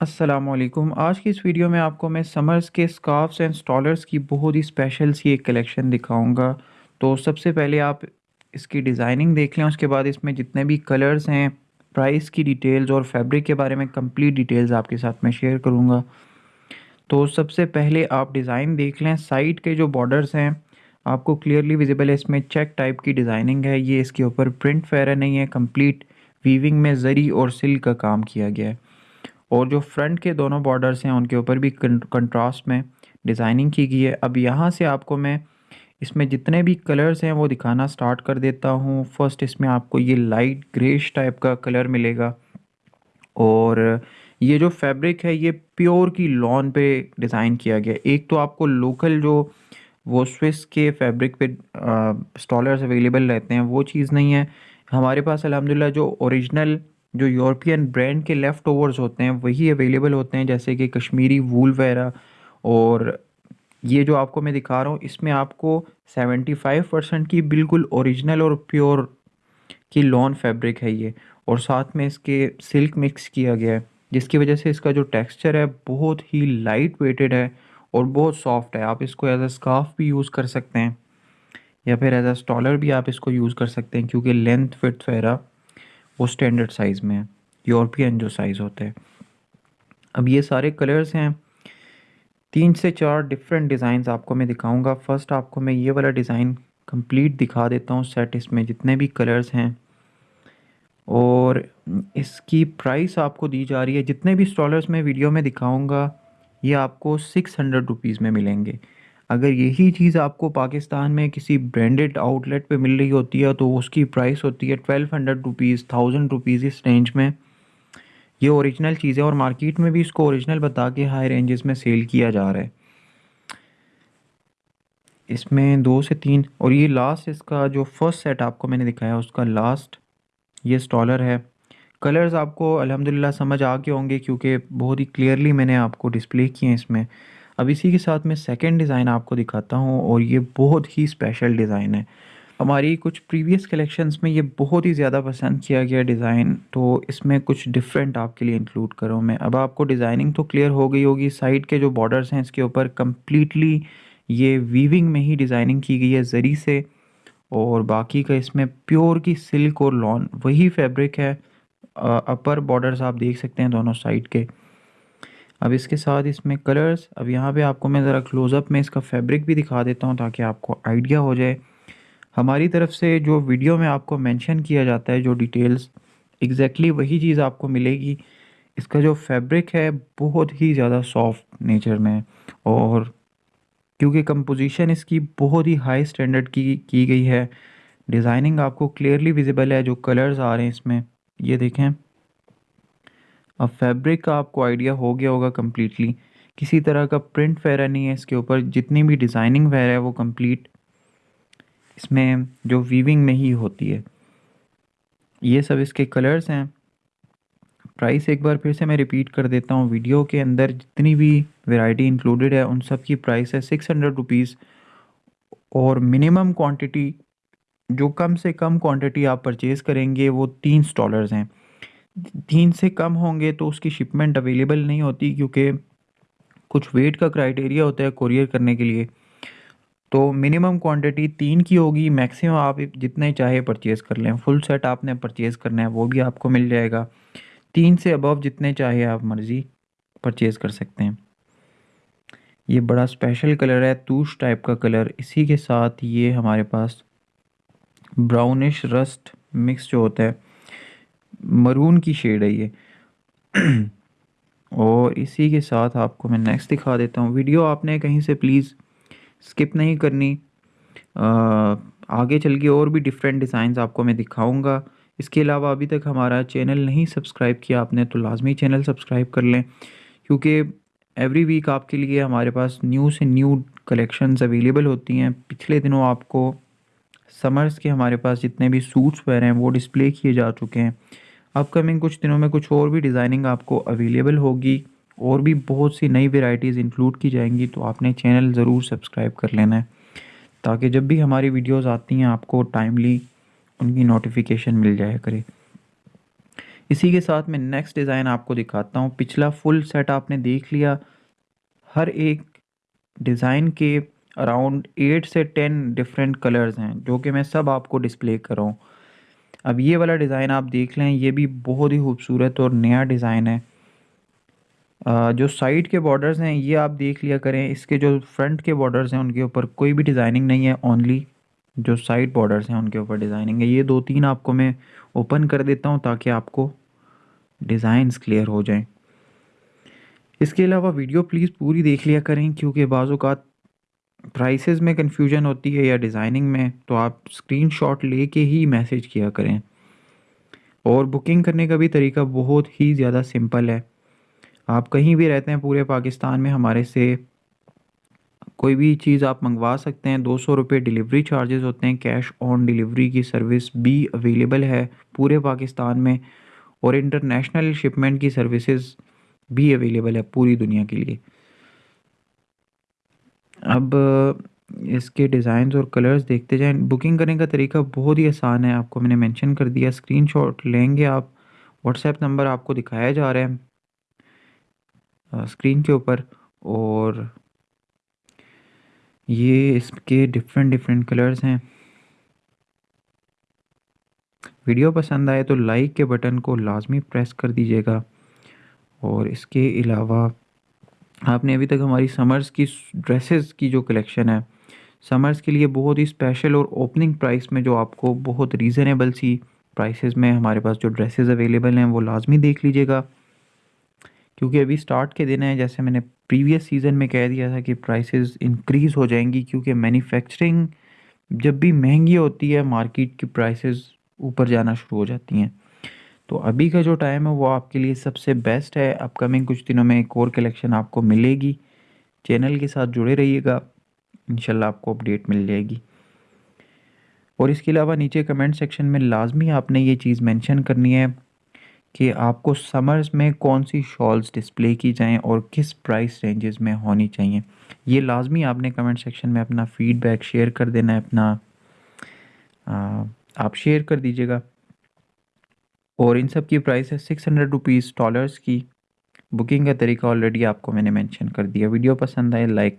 السلام علیکم۔ آج کی اس ویڈیو میں آپ کو میں سمرز کے سکارفز اینڈ سٹالرز کی بہت ہی اسپیشل سی ایک کلیکشن دکھاؤں گا۔ تو سب سے پہلے آپ اس کی ڈیزائننگ دیکھ لیں، اس کے بعد اس میں جتنے بھی کلرز ہیں پرائس کی ڈیٹیلز اور فیبرک کے بارے میں کمپلیٹ ڈیٹیلز آپ کے ساتھ میں شیئر کروں گا۔ تو سب سے پہلے آپ ڈیزائن دیکھ لیں۔ سائڈ کے جو بارڈرز ہیں، آپ کو کلیئرلی ویزیبل ہے۔ اس میں چیک ٹائپ کی ڈیزائننگ ہے۔ یہ اس کے اوپر پرنٹ فیرا نہیں ہے، کمپلیٹ ویونگ میں زری اور سلک کا کام کیا گیا ہے۔ اور جو فرنٹ کے دونوں بارڈرز ہیں، ان کے اوپر بھی کنٹراسٹ میں ڈیزائننگ کی گئی ہے۔ اب یہاں سے آپ کو میں اس میں جتنے بھی کلرز ہیں، وہ دکھانا سٹارٹ کر دیتا ہوں۔ فرسٹ اس میں آپ کو یہ لائٹ گریش ٹائپ کا کلر ملے گا۔ اور یہ جو فیبرک ہے، یہ پیور کی لون پہ ڈیزائن کیا گیا۔ ایک تو آپ کو لوکل جو وہ سوئس کے فیبرک پہ سٹالرز اویلیبل رہتے ہیں، وہ چیز نہیں ہے۔ ہمارے پاس الحمدللہ جو اوریجنل جو یورپین برینڈ کے لیفٹ اوورز ہوتے ہیں، وہی اویلیبل ہوتے ہیں، جیسے کہ کشمیری وول وغیرہ اور یہ جو آپ کو میں دکھا رہا ہوں، اس میں آپ کو سیونٹی فائیو پرسینٹ کی بالکل اوریجنل اور پیور کی لون فیبرک ہے یہ۔ اور ساتھ میں اس کے سلک مکس کیا گیا ہے، جس کی وجہ سے اس کا جو ٹیکسچر ہے بہت ہی لائٹ ویٹڈ ہے اور بہت سافٹ ہے۔ آپ اس کو ایز اے اسکارف بھی یوز کر سکتے ہیں، یا پھر ایز اے اسٹالر بھی آپ اس کو یوز کر سکتے ہیں، کیونکہ لینتھ فٹ وغیرہ وہ اسٹینڈرڈ سائز میں ہے یورپین جو سائز ہوتے ہیں۔ اب یہ سارے کلرز ہیں۔ تین سے چار ڈفرینٹ ڈیزائنز آپ کو میں دکھاؤں گا۔ فرسٹ آپ کو میں یہ والا ڈیزائن کمپلیٹ دکھا دیتا ہوں سیٹ اس میں جتنے بھی کلرز ہیں۔ اور اس کی پرائس آپ کو دی جا رہی ہے۔ جتنے بھی اسٹالرز میں ویڈیو میں دکھاؤں گا، یہ آپ کو سکس ہنڈریڈ روپیز میں ملیں گے۔ اگر یہی چیز آپ کو پاکستان میں کسی برانڈڈ آؤٹ لیٹ پہ مل رہی ہوتی ہے تو اس کی پرائس ہوتی ہے twelve hundred rupees thousand rupees اس رینج میں۔ یہ اوریجنل چیز ہے اور مارکیٹ میں بھی اس کو اوریجنل بتا کے ہائی رینجز میں سیل کیا جا رہا ہے۔ اس میں دو سے تین اور یہ لاسٹ اس کا جو فرسٹ سیٹ آپ کو میں نے دکھایا اس کا لاسٹ یہ سٹالر ہے۔ کلرز آپ کو الحمدللہ سمجھ آ کے ہوں گے کیونکہ بہت ہی کلیئرلی میں نے آپ کو ڈسپلے کیے ہیں اس میں۔ اب اسی کے ساتھ میں سیکنڈ ڈیزائن آپ کو دکھاتا ہوں اور یہ بہت ہی اسپیشل ڈیزائن ہے۔ ہماری کچھ پریویس کلیکشنز میں یہ بہت ہی زیادہ پسند کیا گیا ڈیزائن تو اس میں کچھ ڈفرینٹ آپ کے لیے انکلوڈ کروں میں اب آپ کو ڈیزائننگ تو کلیئر ہو گئی ہوگی سائڈ کے جو بارڈرز ہیں اس کے اوپر کمپلیٹلی یہ ویونگ میں ہی ڈیزائننگ کی گئی ہے زری سے۔ اور باقی کا اس میں پیور کی سلک اور لون وہی فیبرک ہے۔ اپر بارڈرز آپ دیکھ سکتے ہیں دونوں سائڈ کے۔ اب اس کے ساتھ اس میں کلرز اب یہاں پہ آپ کو میں ذرا کلوز اپ میں اس کا فیبرک بھی دکھا دیتا ہوں تاکہ آپ کو آئیڈیا ہو جائے. ہماری طرف سے جو ویڈیو میں آپ کو مینشن کیا جاتا ہے جو ڈیٹیلز ایگزیکٹلی وہی چیز آپ کو ملے گی. اس کا جو فیبرک ہے بہت ہی زیادہ سافٹ نیچر میں اور کیونکہ کمپوزیشن اس کی بہت ہی ہائی اسٹینڈرڈ کی کی گئی ہے. ڈیزائننگ آپ کو کلیئرلی ویزیبل ہے جو کلرز آ رہے ہیں اس میں. یہ دیکھیں. اب فیبرک کا آپ کو آئیڈیا ہو گیا ہوگا کمپلیٹلی کسی طرح کا پرنٹ وغیرہ نہیں ہے اس کے اوپر، جتنی بھی ڈیزائننگ وغیرہ ہے وہ کمپلیٹ اس میں جو ویونگ میں ہی ہوتی ہے۔ یہ سب اس کے کلرز ہیں۔ پرائس ایک بار پھر سے میں ریپیٹ کر دیتا ہوں۔ ویڈیو کے اندر جتنی بھی ویرائٹی انکلوڈیڈ ہے، ان سب کی پرائس ہے سکس ہنڈریڈ روپیز اور منیمم کوانٹٹی جو کم سے کم کوانٹٹی آپ پرچیز کریں گے، وہ تین سٹالرز ہیں۔ تین سے کم ہوں گے تو اس کی شپمنٹ اویلیبل نہیں ہوتی کیونکہ کچھ ویٹ کا کرائٹیریا ہوتا ہے کوریئر کرنے کے لیے۔ تو منیمم کوانٹٹی تین کی ہوگی میکسیمم آپ جتنے چاہے پرچیز کر لیں۔ فل سیٹ آپ نے پرچیز کرنا ہے، وہ بھی آپ کو مل جائے گا۔ تین سے ابو جتنے چاہے آپ مرضی پرچیز کر سکتے ہیں۔ یہ بڑا اسپیشل کلر ہے، توش ٹائپ کا کلر اسی کے ساتھ یہ ہمارے پاس براؤنش رسٹ مکس جو ہوتا ہے مرون کی شیڈ ہے یہ۔ اور اسی کے ساتھ آپ کو میں نیکسٹ دکھا دیتا ہوں۔ ویڈیو آپ نے کہیں سے پلیز سکپ نہیں کرنی۔ آگے چل کے اور بھی ڈفرینٹ ڈیزائنز آپ کو میں دکھاؤں گا۔ اس کے علاوہ ابھی تک ہمارا چینل نہیں سبسکرائب کیا آپ نے تو لازمی چینل سبسکرائب کر لیں۔ کیونکہ ایوری ویک آپ کے لیے ہمارے پاس نیو سے نیو کلیکشنز اویلیبل ہوتی ہیں۔ پچھلے دنوں آپ کو سمرز کے ہمارے پاس جتنے بھی سوٹس وغیرہ ہیں وہ ڈسپلے کیے جا چکے ہیں۔ اپ کمنگ کچھ دنوں میں کچھ اور بھی ڈیزائننگ آپ کو اویلیبل ہوگی اور بھی بہت سی نئی ویرائٹیز انکلوڈ کی جائیں گی تو آپ نے چینل ضرور سبسکرائب کر لینا ہے تاکہ جب بھی ہماری ویڈیوز آتی ہیں آپ کو ٹائملی ان کی نوٹیفیکیشن مل جایا کرے۔ اسی کے ساتھ میں نیکسٹ ڈیزائن آپ کو دکھاتا ہوں۔ پچھلا فل سیٹ آپ نے دیکھ لیا۔ ہر ایک ڈیزائن کے اراؤنڈ ایٹ سے ٹین ڈفرینٹ کلرز ہیں جو کہ میں سب آپ کو ڈسپلے کر رہا ہوں۔ اب یہ والا ڈیزائن آپ دیکھ لیں، یہ بھی بہت ہی خوبصورت اور نیا ڈیزائن ہے۔ جو سائڈ کے بارڈرز ہیں، یہ آپ دیکھ لیا کریں۔ اس کے جو فرنٹ کے بارڈرز ہیں، ان کے اوپر کوئی بھی ڈیزائننگ نہیں ہے اونلی جو سائڈ بارڈرز ہیں، ان کے اوپر ڈیزائننگ ہے۔ یہ دو تین آپ کو میں اوپن کر دیتا ہوں تاکہ آپ کو ڈیزائنز کلیئر ہو جائیں۔ اس کے علاوہ ویڈیو پلیز پوری دیکھ لیا کریں، کیونکہ بعض اوقات پرائسز میں کنفیوژن ہوتی ہے یا ڈیزائننگ میں، تو آپ اسکرین شاٹ لے کے ہی میسیج کیا کریں۔ اور بکنگ کرنے کا بھی طریقہ بہت ہی زیادہ سمپل ہے۔ آپ کہیں بھی رہتے ہیں پورے پاکستان میں، ہمارے سے کوئی بھی چیز آپ منگوا سکتے ہیں، دو سو روپے ڈیلیوری چارجز ہوتے ہیں کیش آن ڈیلیوری کی سروس بھی اویلیبل ہے پورے پاکستان میں، اور انٹرنیشنل شپمنٹ کی سروسز بھی اویلیبل ہے پوری دنیا کے لیے۔ اب اس کے ڈیزائنز اور کلرز دیکھتے جائیں بکنگ کرنے کا طریقہ بہت ہی آسان ہے، آپ کو میں نے مینشن کر دیا اسکرین شاٹ لیں گے آپ واٹس ایپ نمبر آپ کو دکھایا جا رہا ہے اسکرین کے اوپر، اور یہ اس کے ڈفرینٹ ڈفرینٹ کلرز ہیں۔ ویڈیو پسند آئے تو لائک کے بٹن کو لازمی پریس کر دیجیے گا، اور اس کے علاوہ آپ نے ابھی تک ہماری سمرز کی ڈریسز کی جو کلیکشن ہے، سمرز کے لیے بہت ہی اسپیشل اور اوپننگ پرائس میں جو آپ کو بہت ریزنیبل سی پرائسز میں ہمارے پاس جو ڈریسز اویلیبل ہیں، وہ لازمی دیکھ لیجیے گا۔ کیونکہ ابھی سٹارٹ کے دن ہیں، جیسے میں نے پریویس سیزن میں کہہ دیا تھا کہ پرائسز انکریز ہو جائیں گی، کیونکہ مینوفیکچرنگ جب بھی مہنگی ہوتی ہے مارکیٹ کی پرائسز اوپر جانا شروع ہو جاتی ہیں۔ تو ابھی کا جو ٹائم ہے وہ آپ کے لیے سب سے بیسٹ ہے۔ اپ کمنگ کچھ دنوں میں ایک اور کلیکشن آپ کو ملے گی۔ چینل کے ساتھ جڑے رہیے گا۔ انشاءاللہ آپ کو اپڈیٹ مل جائے گی۔ اور اس کے علاوہ نیچے کمنٹ سیکشن میں لازمی آپ نے یہ چیز مینشن کرنی ہے کہ آپ کو سمرز میں کون سی شالز ڈسپلے کی جائیں اور کس پرائس رینجز میں ہونی چاہیے۔ یہ لازمی آپ نے کمنٹ سیکشن میں اپنا فیڈ بیک شیئر کر دینا ہے، اپنا آپ شیئر کر دیجیے گا۔ اور ان سب کی پرائس ہے سکس ہنڈریڈ روپیز ڈالرس کی. بکنگ کا طریقہ آلریڈی آپ کو میں نے مینشن کر دیا. ویڈیو پسند آئے لائک کر